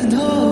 to know.